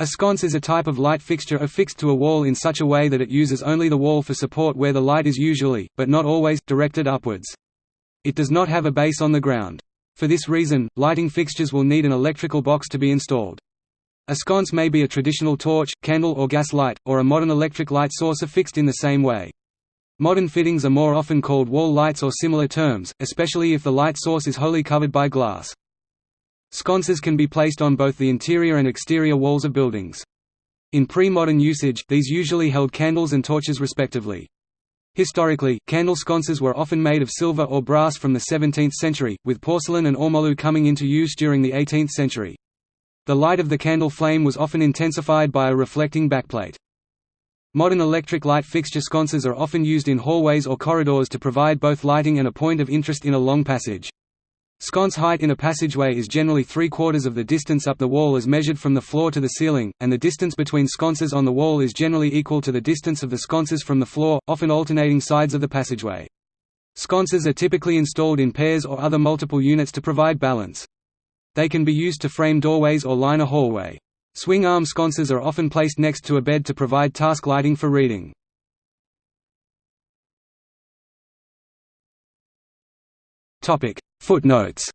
A sconce is a type of light fixture affixed to a wall in such a way that it uses only the wall for support where the light is usually, but not always, directed upwards. It does not have a base on the ground. For this reason, lighting fixtures will need an electrical box to be installed. A sconce may be a traditional torch, candle or gas light, or a modern electric light source affixed in the same way. Modern fittings are more often called wall lights or similar terms, especially if the light source is wholly covered by glass. Sconces can be placed on both the interior and exterior walls of buildings. In pre-modern usage, these usually held candles and torches respectively. Historically, candle sconces were often made of silver or brass from the 17th century, with porcelain and ormolu coming into use during the 18th century. The light of the candle flame was often intensified by a reflecting backplate. Modern electric light fixture sconces are often used in hallways or corridors to provide both lighting and a point of interest in a long passage. Sconce height in a passageway is generally three-quarters of the distance up the wall as measured from the floor to the ceiling, and the distance between sconces on the wall is generally equal to the distance of the sconces from the floor, often alternating sides of the passageway. Sconces are typically installed in pairs or other multiple units to provide balance. They can be used to frame doorways or line a hallway. Swing arm sconces are often placed next to a bed to provide task lighting for reading. Footnotes